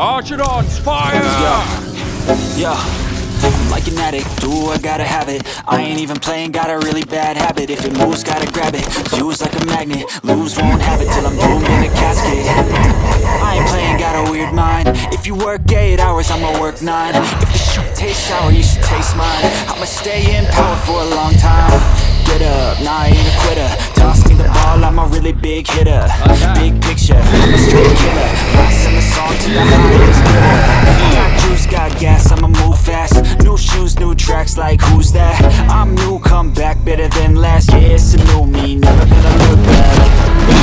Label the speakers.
Speaker 1: Archidons, fire!
Speaker 2: Yeah. yeah. I'm like an addict, do I gotta have it. I ain't even playing, got a really bad habit. If it moves, gotta grab it, use like a magnet. Lose, won't have it till I'm doomed in a casket. I ain't playing, got a weird mind. If you work 8 hours, I'ma work 9 If the shoot tastes sour, you should taste mine. I'ma stay in power for a long time. Get up, nah, I ain't a quitter. Toss me the ball, I'm a really big hitter. Big picture, a straight killer. like who's that? I'm new, come back, better than last Yeah, it's a new me, never gonna look back